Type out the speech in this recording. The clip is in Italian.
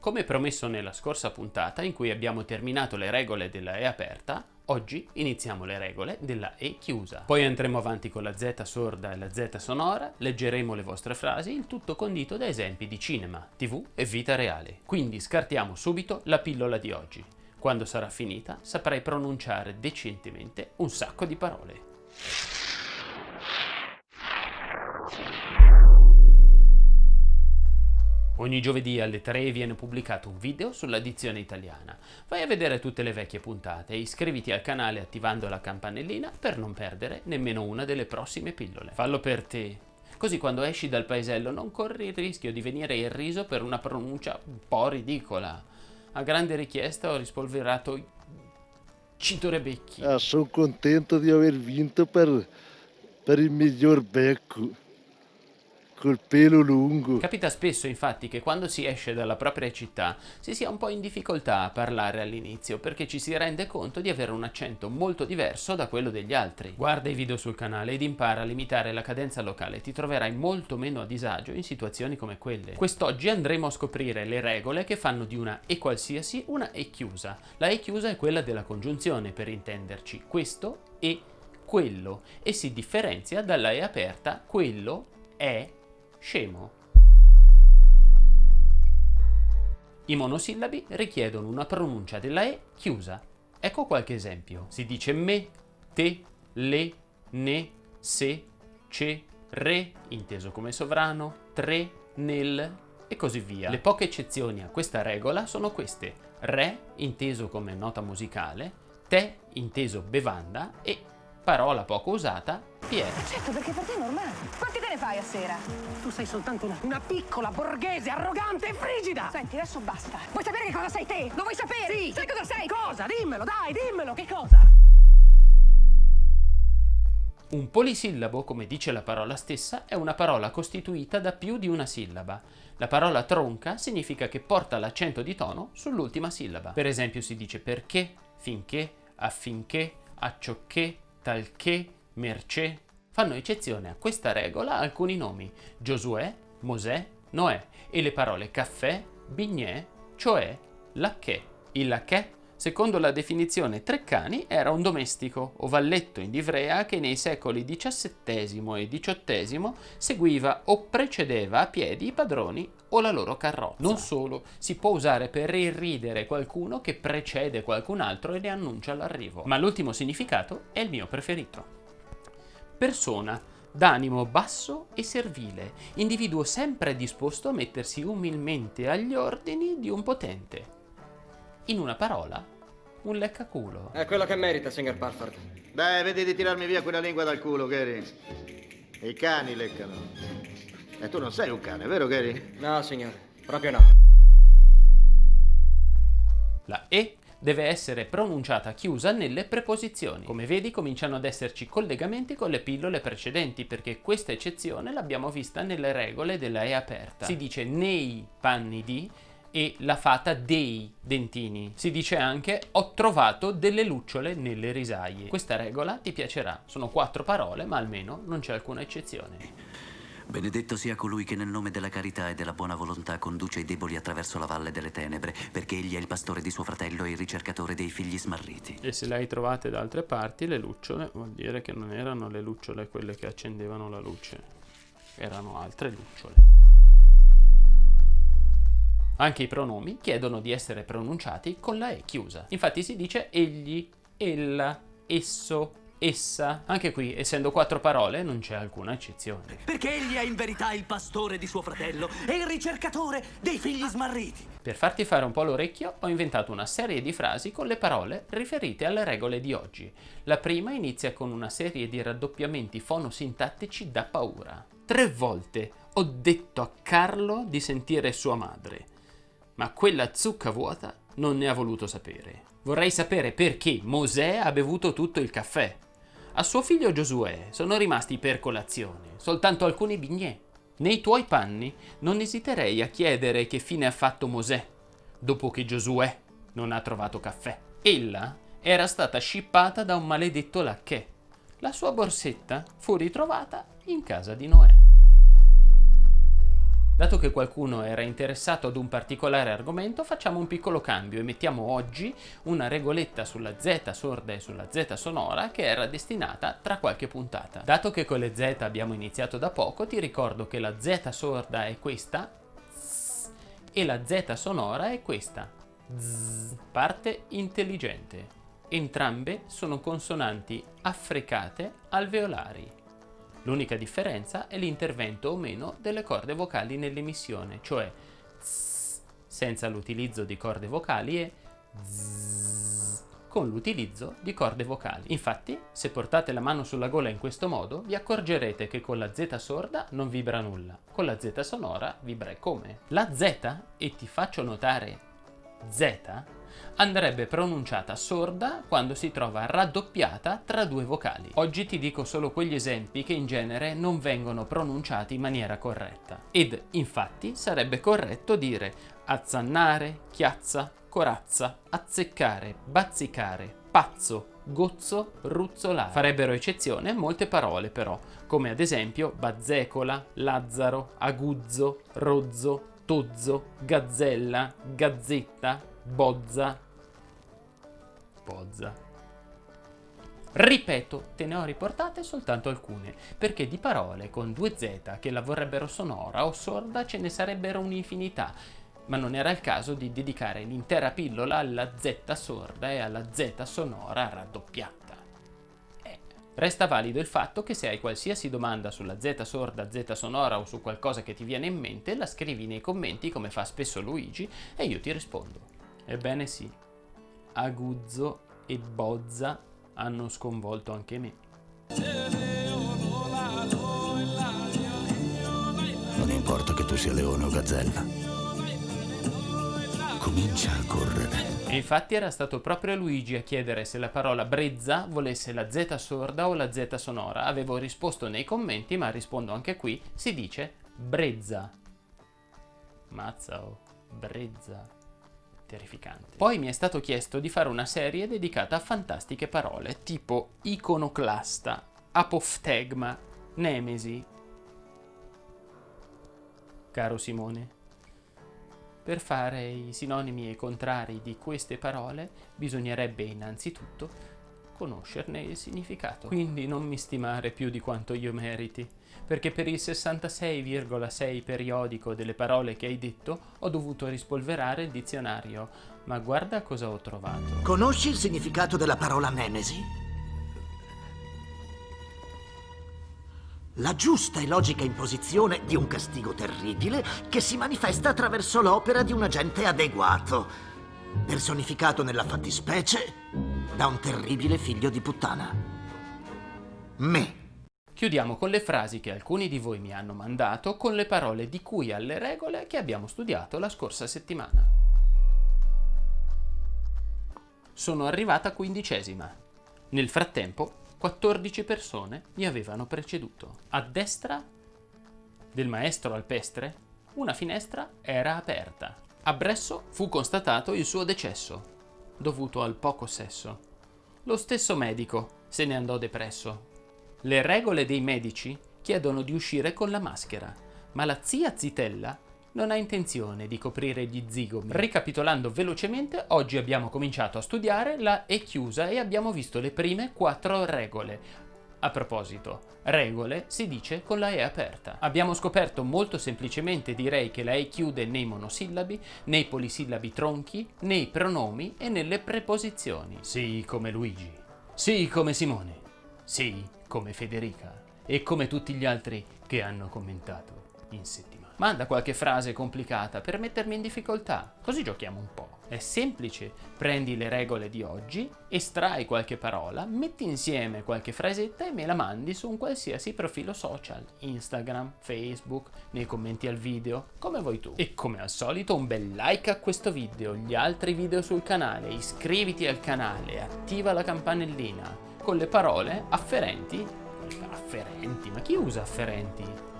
Come promesso nella scorsa puntata, in cui abbiamo terminato le regole della E aperta, oggi iniziamo le regole della E chiusa. Poi andremo avanti con la Z sorda e la Z sonora, leggeremo le vostre frasi, il tutto condito da esempi di cinema, tv e vita reale. Quindi scartiamo subito la pillola di oggi. Quando sarà finita saprai pronunciare decentemente un sacco di parole. Ogni giovedì alle 3 viene pubblicato un video sulla dizione italiana. Vai a vedere tutte le vecchie puntate e iscriviti al canale attivando la campanellina per non perdere nemmeno una delle prossime pillole. Fallo per te. Così quando esci dal paesello non corri il rischio di venire irriso per una pronuncia un po' ridicola. A grande richiesta ho rispolverato Cito Rebecchi. Ah, sono contento di aver vinto per, per il miglior becco col pelo lungo. Capita spesso infatti che quando si esce dalla propria città si sia un po' in difficoltà a parlare all'inizio perché ci si rende conto di avere un accento molto diverso da quello degli altri. Guarda i video sul canale ed impara a limitare la cadenza locale, ti troverai molto meno a disagio in situazioni come quelle. Quest'oggi andremo a scoprire le regole che fanno di una E qualsiasi una E chiusa. La E chiusa è quella della congiunzione per intenderci, questo e quello e si differenzia dalla E aperta, quello è scemo. I monosillabi richiedono una pronuncia della E chiusa. Ecco qualche esempio. Si dice me, te, le, ne, se, ce, re, inteso come sovrano, tre, nel e così via. Le poche eccezioni a questa regola sono queste. Re, inteso come nota musicale, te, inteso bevanda e parola poco usata, Piero. Certo, perché per te è normale. Quanti fai a sera? Tu sei soltanto una, una piccola, borghese, arrogante e frigida! Senti, adesso basta. Vuoi sapere che cosa sei te? Lo vuoi sapere? Sì! Sai cosa sei? Cosa? Dimmelo, dai, dimmelo, che cosa? Un polisillabo, come dice la parola stessa, è una parola costituita da più di una sillaba. La parola tronca significa che porta l'accento di tono sull'ultima sillaba. Per esempio si dice perché, finché, affinché, acciocché, talché, mercé. Fanno eccezione a questa regola alcuni nomi, Giosuè, Mosè, Noè e le parole caffè, bignè, cioè, lacché. Il lacché, secondo la definizione Treccani, era un domestico o valletto in livrea che nei secoli XVII e XVIII seguiva o precedeva a piedi i padroni o la loro carrozza. Non solo, si può usare per irridere qualcuno che precede qualcun altro e ne annuncia l'arrivo. Ma l'ultimo significato è il mio preferito. Persona, d'animo basso e servile, individuo sempre disposto a mettersi umilmente agli ordini di un potente. In una parola, un leccaculo. È quello che merita, signor Parford. Dai, vedi di tirarmi via quella lingua dal culo, Gary. I cani leccano. E tu non sei un cane, vero, Gary? No, signore, proprio no. La E deve essere pronunciata chiusa nelle preposizioni. Come vedi cominciano ad esserci collegamenti con le pillole precedenti perché questa eccezione l'abbiamo vista nelle regole della E aperta. Si dice nei panni di e la fata dei dentini. Si dice anche ho trovato delle lucciole nelle risaie. Questa regola ti piacerà. Sono quattro parole ma almeno non c'è alcuna eccezione. Benedetto sia colui che nel nome della carità e della buona volontà conduce i deboli attraverso la valle delle tenebre, perché egli è il pastore di suo fratello e il ricercatore dei figli smarriti. E se le hai trovate da altre parti, le lucciole, vuol dire che non erano le lucciole quelle che accendevano la luce, erano altre lucciole. Anche i pronomi chiedono di essere pronunciati con la E chiusa. Infatti si dice egli, ella, esso, essa. Anche qui, essendo quattro parole, non c'è alcuna eccezione. Perché egli è in verità il pastore di suo fratello e il ricercatore dei figli smarriti. Per farti fare un po' l'orecchio, ho inventato una serie di frasi con le parole riferite alle regole di oggi. La prima inizia con una serie di raddoppiamenti fonosintattici da paura. Tre volte ho detto a Carlo di sentire sua madre, ma quella zucca vuota non ne ha voluto sapere. Vorrei sapere perché Mosè ha bevuto tutto il caffè. A suo figlio Giosuè sono rimasti per colazione soltanto alcuni bignè. Nei tuoi panni non esiterei a chiedere che fine ha fatto Mosè dopo che Giosuè non ha trovato caffè. Ella era stata scippata da un maledetto lacchè. La sua borsetta fu ritrovata in casa di Noè. Dato che qualcuno era interessato ad un particolare argomento, facciamo un piccolo cambio e mettiamo oggi una regoletta sulla Z sorda e sulla Z sonora che era destinata tra qualche puntata. Dato che con le Z abbiamo iniziato da poco, ti ricordo che la Z sorda è questa e la Z sonora è questa. Parte intelligente. Entrambe sono consonanti affricate alveolari. L'unica differenza è l'intervento o meno delle corde vocali nell'emissione, cioè zzz, senza l'utilizzo di corde vocali e zzz, con l'utilizzo di corde vocali. Infatti, se portate la mano sulla gola in questo modo, vi accorgerete che con la Z sorda non vibra nulla, con la Z sonora vibra come. La Z, e ti faccio notare Z, andrebbe pronunciata sorda quando si trova raddoppiata tra due vocali. Oggi ti dico solo quegli esempi che in genere non vengono pronunciati in maniera corretta. Ed infatti sarebbe corretto dire azzannare, chiazza, corazza, azzeccare, bazzicare, pazzo, gozzo, ruzzolare. Farebbero eccezione molte parole però, come ad esempio bazzecola, lazzaro, aguzzo, rozzo, tozzo, gazzella, gazzetta, bozza, Pozza. Ripeto, te ne ho riportate soltanto alcune, perché di parole con due Z che la vorrebbero sonora o sorda ce ne sarebbero un'infinità, ma non era il caso di dedicare l'intera pillola alla Z sorda e alla Z sonora raddoppiata. Resta valido il fatto che se hai qualsiasi domanda sulla Z sorda, Z sonora o su qualcosa che ti viene in mente, la scrivi nei commenti come fa spesso Luigi e io ti rispondo. Ebbene sì, Aguzzo e Bozza hanno sconvolto anche me. Non importa che tu sia leone o gazzella. Comincia a correre. E infatti era stato proprio Luigi a chiedere se la parola brezza volesse la Z sorda o la Z sonora. Avevo risposto nei commenti, ma rispondo anche qui, si dice brezza. Mazza o brezza terrificante. Poi mi è stato chiesto di fare una serie dedicata a fantastiche parole, tipo iconoclasta, apoftegma, nemesi. Caro Simone, per fare i sinonimi e contrari di queste parole bisognerebbe innanzitutto conoscerne il significato. Quindi non mi stimare più di quanto io meriti, perché per il 66,6 periodico delle parole che hai detto ho dovuto rispolverare il dizionario, ma guarda cosa ho trovato. Conosci il significato della parola nemesi? La giusta e logica imposizione di un castigo terribile che si manifesta attraverso l'opera di un agente adeguato, personificato nella fattispecie da un terribile figlio di puttana. Me. Chiudiamo con le frasi che alcuni di voi mi hanno mandato con le parole di cui alle regole che abbiamo studiato la scorsa settimana. Sono arrivata quindicesima. Nel frattempo 14 persone mi avevano preceduto. A destra del maestro alpestre una finestra era aperta. A Bresso fu constatato il suo decesso, dovuto al poco sesso. Lo stesso medico se ne andò depresso. Le regole dei medici chiedono di uscire con la maschera, ma la zia Zitella non ha intenzione di coprire gli zigomi. Ricapitolando velocemente, oggi abbiamo cominciato a studiare la E chiusa e abbiamo visto le prime quattro regole. A proposito, regole si dice con la E aperta. Abbiamo scoperto molto semplicemente direi che la E chiude nei monosillabi, nei polisillabi tronchi, nei pronomi e nelle preposizioni. Sì come Luigi, sì come Simone, sì come Federica e come tutti gli altri che hanno commentato in settimana. Manda qualche frase complicata per mettermi in difficoltà, così giochiamo un po'. È semplice, prendi le regole di oggi, estrai qualche parola, metti insieme qualche frasetta e me la mandi su un qualsiasi profilo social, Instagram, Facebook, nei commenti al video, come vuoi tu. E come al solito un bel like a questo video, gli altri video sul canale, iscriviti al canale, attiva la campanellina, con le parole afferenti, afferenti, ma chi usa afferenti?